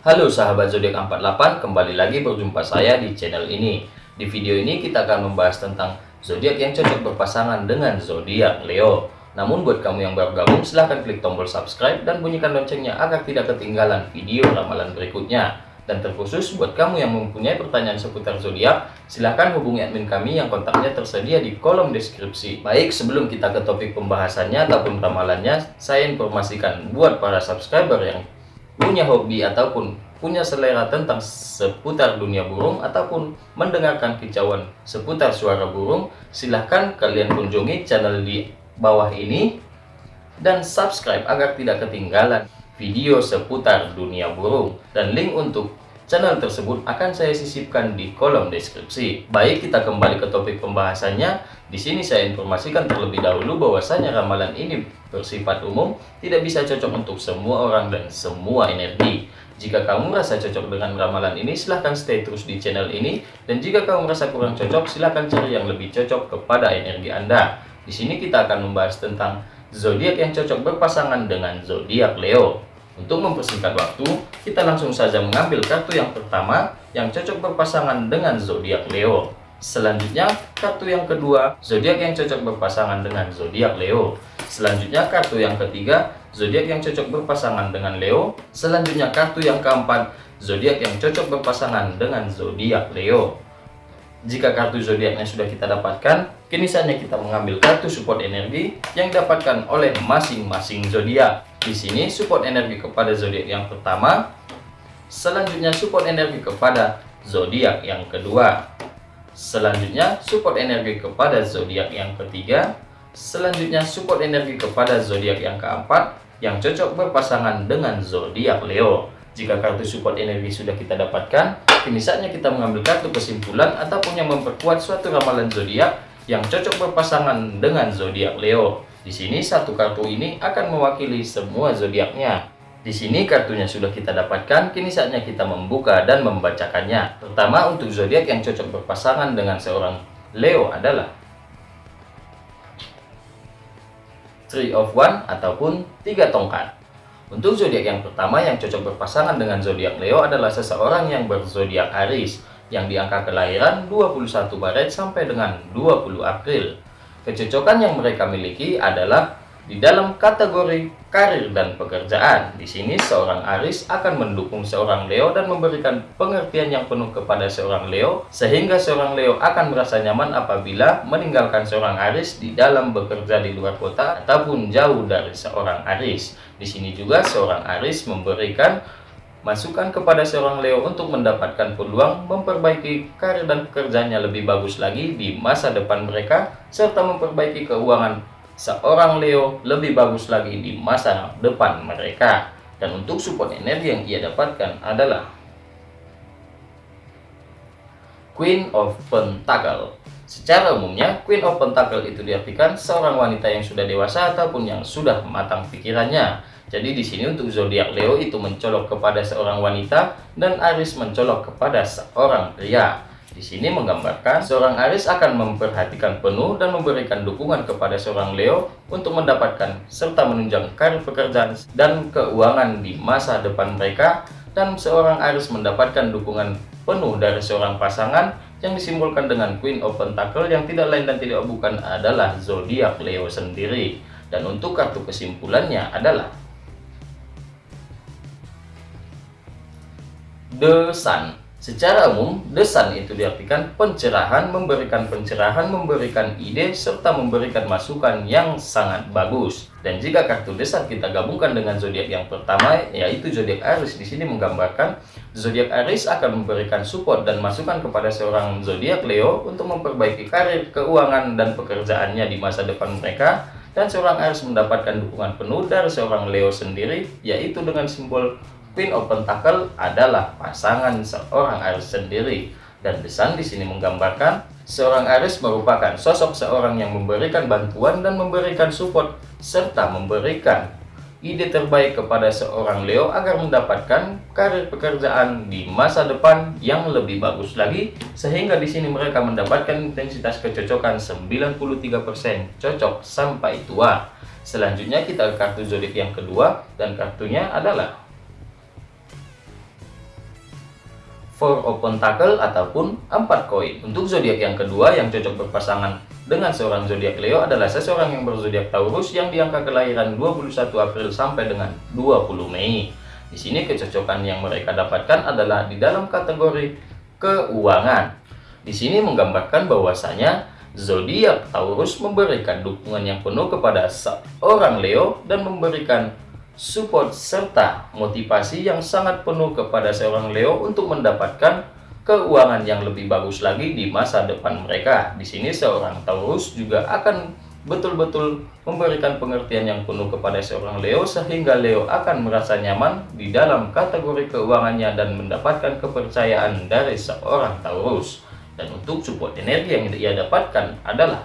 Halo sahabat zodiak 48, kembali lagi berjumpa saya di channel ini. Di video ini kita akan membahas tentang zodiak yang cocok berpasangan dengan zodiak Leo. Namun buat kamu yang baru gabung silahkan klik tombol subscribe dan bunyikan loncengnya agar tidak ketinggalan video ramalan berikutnya. Dan terkhusus buat kamu yang mempunyai pertanyaan seputar zodiak, silahkan hubungi admin kami yang kontaknya tersedia di kolom deskripsi. Baik, sebelum kita ke topik pembahasannya ataupun ramalannya, saya informasikan buat para subscriber yang punya hobi ataupun punya selera tentang seputar dunia burung ataupun mendengarkan kicauan seputar suara burung, silahkan kalian kunjungi channel di bawah ini dan subscribe agar tidak ketinggalan video seputar dunia burung. Dan link untuk channel tersebut akan saya sisipkan di kolom deskripsi. Baik, kita kembali ke topik pembahasannya. Di sini saya informasikan terlebih dahulu bahwasanya ramalan ini bersifat umum, tidak bisa cocok untuk semua orang dan semua energi. Jika kamu merasa cocok dengan ramalan ini, silahkan stay terus di channel ini. Dan jika kamu merasa kurang cocok, silahkan cari yang lebih cocok kepada energi Anda. Di sini kita akan membahas tentang zodiak yang cocok berpasangan dengan zodiak Leo. Untuk mempersingkat waktu, kita langsung saja mengambil kartu yang pertama yang cocok berpasangan dengan zodiak Leo. Selanjutnya, kartu yang kedua, zodiak yang cocok berpasangan dengan zodiak Leo. Selanjutnya, kartu yang ketiga, zodiak yang cocok berpasangan dengan Leo. Selanjutnya, kartu yang keempat, zodiak yang cocok berpasangan dengan zodiak Leo. Jika kartu zodiaknya sudah kita dapatkan, kini saatnya kita mengambil kartu support energi yang didapatkan oleh masing-masing zodiak. Di sini support energi kepada zodiak yang pertama, selanjutnya support energi kepada zodiak yang kedua. Selanjutnya, support energi kepada zodiak yang ketiga. Selanjutnya, support energi kepada zodiak yang keempat yang cocok berpasangan dengan zodiak Leo. Jika kartu support energi sudah kita dapatkan, kini saatnya kita mengambil kartu kesimpulan ataupun yang memperkuat suatu ramalan zodiak yang cocok berpasangan dengan zodiak Leo. Di sini satu kartu ini akan mewakili semua zodiaknya. Di sini kartunya sudah kita dapatkan, kini saatnya kita membuka dan membacakannya. Pertama untuk zodiak yang cocok berpasangan dengan seorang Leo adalah Three of One ataupun tiga tongkat. Untuk zodiak yang pertama yang cocok berpasangan dengan zodiak Leo adalah seseorang yang berzodiak Aries yang di angka kelahiran 21 Maret sampai dengan 20 April. Kecocokan yang mereka miliki adalah di dalam kategori karir dan pekerjaan, di sini seorang Aris akan mendukung seorang Leo dan memberikan pengertian yang penuh kepada seorang Leo, sehingga seorang Leo akan merasa nyaman apabila meninggalkan seorang Aris di dalam bekerja di luar kota ataupun jauh dari seorang Aris. Di sini juga seorang Aris memberikan masukan kepada seorang Leo untuk mendapatkan peluang memperbaiki karir dan pekerjaannya lebih bagus lagi di masa depan mereka, serta memperbaiki keuangan seorang Leo lebih bagus lagi di masa depan mereka. Dan untuk support energi yang ia dapatkan adalah Queen of Pentacle. Secara umumnya, Queen of Pentacle itu diartikan seorang wanita yang sudah dewasa ataupun yang sudah matang pikirannya. Jadi di sini untuk zodiak Leo itu mencolok kepada seorang wanita dan Aries mencolok kepada seorang pria. Di sini menggambarkan seorang Aris akan memperhatikan penuh dan memberikan dukungan kepada seorang Leo untuk mendapatkan serta menunjang karir pekerjaan dan keuangan di masa depan mereka dan seorang Aris mendapatkan dukungan penuh dari seorang pasangan yang disimbolkan dengan Queen of Pentacle yang tidak lain dan tidak bukan adalah zodiak Leo sendiri. Dan untuk kartu kesimpulannya adalah The Sun Secara umum, desan itu diartikan pencerahan, memberikan pencerahan, memberikan ide, serta memberikan masukan yang sangat bagus. Dan jika kartu desan kita gabungkan dengan zodiak yang pertama, yaitu zodiak Aries, di sini menggambarkan zodiak Aries akan memberikan support dan masukan kepada seorang zodiak Leo untuk memperbaiki karir, keuangan, dan pekerjaannya di masa depan mereka. Dan seorang Aries mendapatkan dukungan penuh dari seorang Leo sendiri, yaitu dengan simbol Queen of Pentacle adalah pasangan seorang Aries sendiri dan desain di sini menggambarkan seorang Aries merupakan sosok seorang yang memberikan bantuan dan memberikan support serta memberikan ide terbaik kepada seorang Leo agar mendapatkan karir pekerjaan di masa depan yang lebih bagus lagi sehingga di sini mereka mendapatkan intensitas kecocokan 93% cocok sampai tua. Selanjutnya kita kartu zodiak yang kedua dan kartunya adalah four open tackle ataupun empat koin. Untuk zodiak yang kedua yang cocok berpasangan dengan seorang zodiak Leo adalah seseorang yang berzodiak Taurus yang diangka kelahiran 21 April sampai dengan 20 Mei. Di sini kecocokan yang mereka dapatkan adalah di dalam kategori keuangan. Di sini menggambarkan bahwasanya zodiak Taurus memberikan dukungan yang penuh kepada seorang Leo dan memberikan support serta motivasi yang sangat penuh kepada seorang Leo untuk mendapatkan keuangan yang lebih bagus lagi di masa depan mereka. Di sini seorang Taurus juga akan betul-betul memberikan pengertian yang penuh kepada seorang Leo sehingga Leo akan merasa nyaman di dalam kategori keuangannya dan mendapatkan kepercayaan dari seorang Taurus. Dan untuk support energi yang ia dapatkan adalah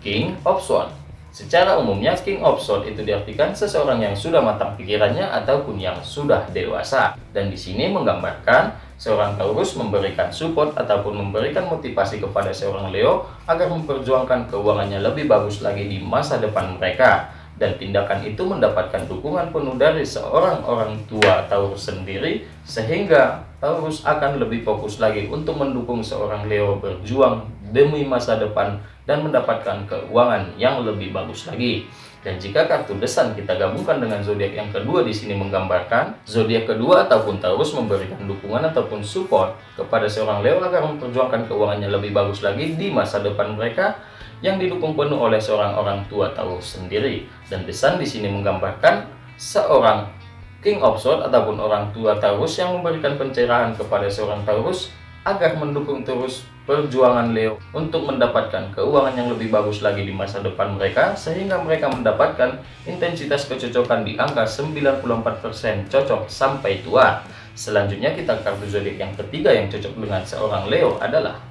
King of Swords Secara umumnya, King of Sword itu diartikan seseorang yang sudah matang pikirannya ataupun yang sudah dewasa. Dan di sini menggambarkan seorang Taurus memberikan support ataupun memberikan motivasi kepada seorang Leo agar memperjuangkan keuangannya lebih bagus lagi di masa depan mereka. Dan tindakan itu mendapatkan dukungan penuh dari seorang orang tua Taurus sendiri sehingga Taurus akan lebih fokus lagi untuk mendukung seorang Leo berjuang demi masa depan dan mendapatkan keuangan yang lebih bagus lagi. Dan jika kartu desan kita gabungkan dengan zodiak yang kedua di sini menggambarkan zodiak kedua ataupun Taurus memberikan dukungan ataupun support kepada seorang Leo agar memperjuangkan keuangannya lebih bagus lagi di masa depan mereka yang didukung penuh oleh seorang orang tua Taurus sendiri. Dan desan di sini menggambarkan seorang King of Swords ataupun orang tua Taurus yang memberikan pencerahan kepada seorang Taurus agar mendukung terus perjuangan Leo untuk mendapatkan keuangan yang lebih bagus lagi di masa depan mereka sehingga mereka mendapatkan intensitas kecocokan di angka 94% cocok sampai tua. Selanjutnya kita kartu zodiak yang ketiga yang cocok dengan seorang Leo adalah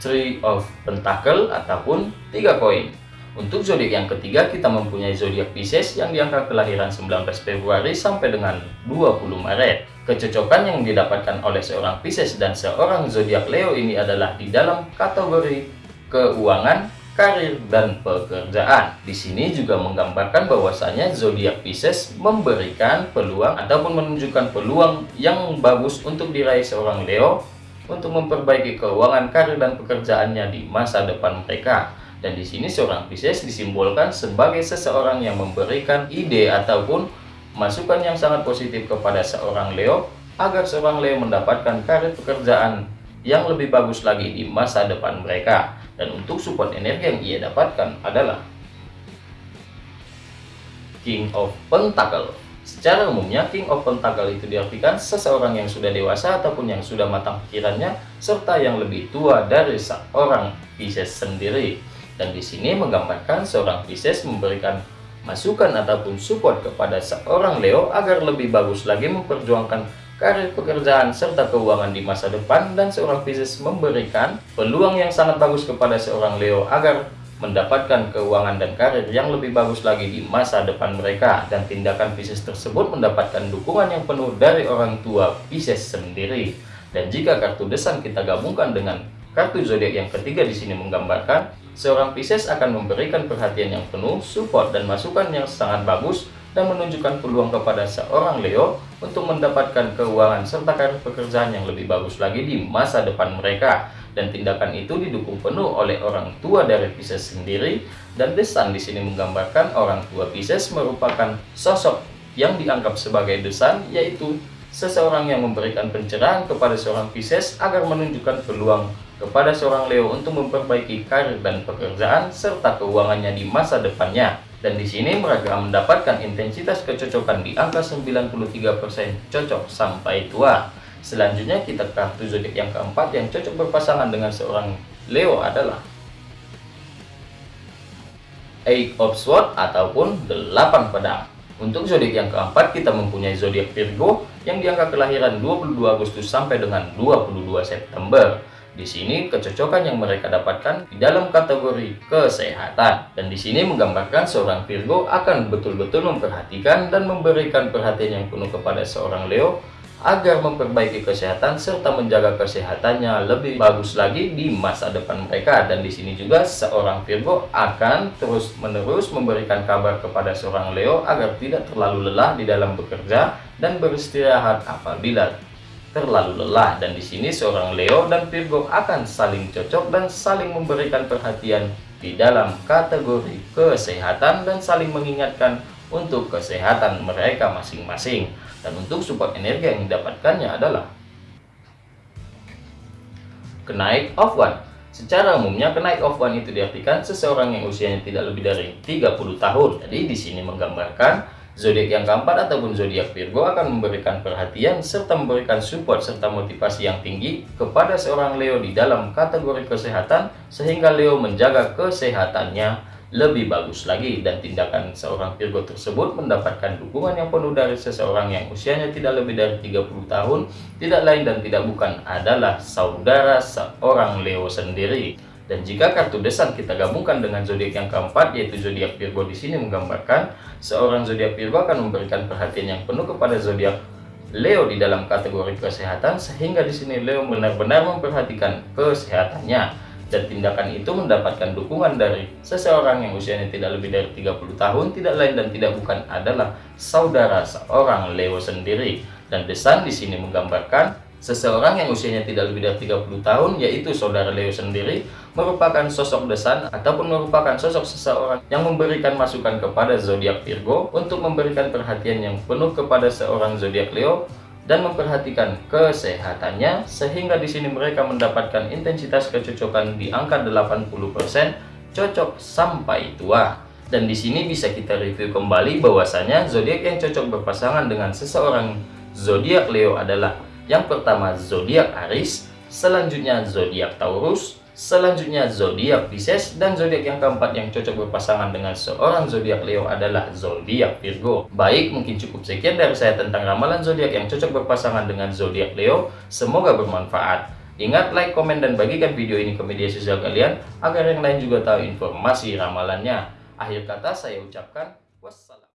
Three of Pentacle ataupun tiga koin. Untuk zodiak yang ketiga kita mempunyai zodiak Pisces yang diangka kelahiran 19 Februari sampai dengan 20 Maret. Kecocokan yang didapatkan oleh seorang Pisces dan seorang zodiak Leo ini adalah di dalam kategori keuangan, karir dan pekerjaan. Di sini juga menggambarkan bahwasanya zodiak Pisces memberikan peluang ataupun menunjukkan peluang yang bagus untuk diraih seorang Leo untuk memperbaiki keuangan, karir dan pekerjaannya di masa depan mereka. Dan di sini seorang Pisces disimbolkan sebagai seseorang yang memberikan ide ataupun masukan yang sangat positif kepada seorang Leo agar seorang Leo mendapatkan karir pekerjaan yang lebih bagus lagi di masa depan mereka. Dan untuk support energi yang ia dapatkan adalah King of Pentacle. Secara umumnya, King of Pentacle itu diartikan seseorang yang sudah dewasa ataupun yang sudah matang pikirannya, serta yang lebih tua dari seorang Pisces sendiri. Dan di sini menggambarkan seorang Pisces memberikan masukan ataupun support kepada seorang Leo agar lebih bagus lagi memperjuangkan karir pekerjaan serta keuangan di masa depan. Dan seorang Pisces memberikan peluang yang sangat bagus kepada seorang Leo agar mendapatkan keuangan dan karir yang lebih bagus lagi di masa depan mereka. Dan tindakan Pisces tersebut mendapatkan dukungan yang penuh dari orang tua Pisces sendiri. Dan jika kartu desan kita gabungkan dengan kartu zodiak yang ketiga di sini menggambarkan seorang Pisces akan memberikan perhatian yang penuh, support dan masukan yang sangat bagus dan menunjukkan peluang kepada seorang Leo untuk mendapatkan keuangan serta karir pekerjaan yang lebih bagus lagi di masa depan mereka. Dan tindakan itu didukung penuh oleh orang tua dari Pisces sendiri dan desan di sini menggambarkan orang tua Pisces merupakan sosok yang dianggap sebagai desan yaitu seseorang yang memberikan pencerahan kepada seorang Pisces agar menunjukkan peluang kepada seorang Leo untuk memperbaiki karir dan pekerjaan serta keuangannya di masa depannya. Dan di sini mereka mendapatkan intensitas kecocokan di angka 93% cocok sampai tua. Selanjutnya kita kartu zodiak yang keempat yang cocok berpasangan dengan seorang Leo adalah Eight of Swords ataupun delapan pedang. Untuk zodiak yang keempat kita mempunyai zodiak Virgo yang diangka kelahiran 22 Agustus sampai dengan 22 September. Di sini kecocokan yang mereka dapatkan di dalam kategori kesehatan. Dan di sini menggambarkan seorang Virgo akan betul-betul memperhatikan dan memberikan perhatian yang penuh kepada seorang Leo agar memperbaiki kesehatan serta menjaga kesehatannya lebih bagus lagi di masa depan mereka dan di sini juga seorang Virgo akan terus-menerus memberikan kabar kepada seorang Leo agar tidak terlalu lelah di dalam bekerja dan beristirahat apabila terlalu lelah dan di sini seorang Leo dan Virgo akan saling cocok dan saling memberikan perhatian di dalam kategori kesehatan dan saling mengingatkan untuk kesehatan mereka masing-masing dan untuk support energi yang didapatkannya adalah kenaik of one. Secara umumnya kenaik of one itu diartikan seseorang yang usianya tidak lebih dari 30 tahun. Jadi di sini menggambarkan zodiak yang keempat ataupun zodiak Virgo akan memberikan perhatian serta memberikan support serta motivasi yang tinggi kepada seorang Leo di dalam kategori kesehatan sehingga Leo menjaga kesehatannya lebih bagus lagi. Dan tindakan seorang Virgo tersebut mendapatkan dukungan yang penuh dari seseorang yang usianya tidak lebih dari 30 tahun tidak lain dan tidak bukan adalah saudara seorang Leo sendiri dan jika kartu desan kita gabungkan dengan zodiak yang keempat yaitu zodiak Virgo di sini menggambarkan seorang zodiak Virgo akan memberikan perhatian yang penuh kepada zodiak Leo di dalam kategori kesehatan sehingga di sini Leo benar-benar memperhatikan kesehatannya. Dan tindakan itu mendapatkan dukungan dari seseorang yang usianya tidak lebih dari 30 tahun tidak lain dan tidak bukan adalah saudara seorang Leo sendiri. Dan desan di sini menggambarkan seseorang yang usianya tidak lebih dari 30 tahun yaitu saudara Leo sendiri merupakan sosok desan ataupun merupakan sosok seseorang yang memberikan masukan kepada zodiak Virgo untuk memberikan perhatian yang penuh kepada seorang zodiak Leo dan memperhatikan kesehatannya sehingga di sini mereka mendapatkan intensitas kecocokan di angka 80% cocok sampai tua. Dan di sini bisa kita review kembali bahwasanya zodiak yang cocok berpasangan dengan seseorang zodiak Leo adalah yang pertama zodiak Aries, selanjutnya zodiak Taurus, Selanjutnya zodiak Pisces dan zodiak yang keempat yang cocok berpasangan dengan seorang zodiak Leo adalah zodiak Virgo. Baik, mungkin cukup sekian dari saya tentang ramalan zodiak yang cocok berpasangan dengan zodiak Leo. Semoga bermanfaat. Ingat like, komen, dan bagikan video ini ke media sosial kalian agar yang lain juga tahu informasi ramalannya. Akhir kata saya ucapkan.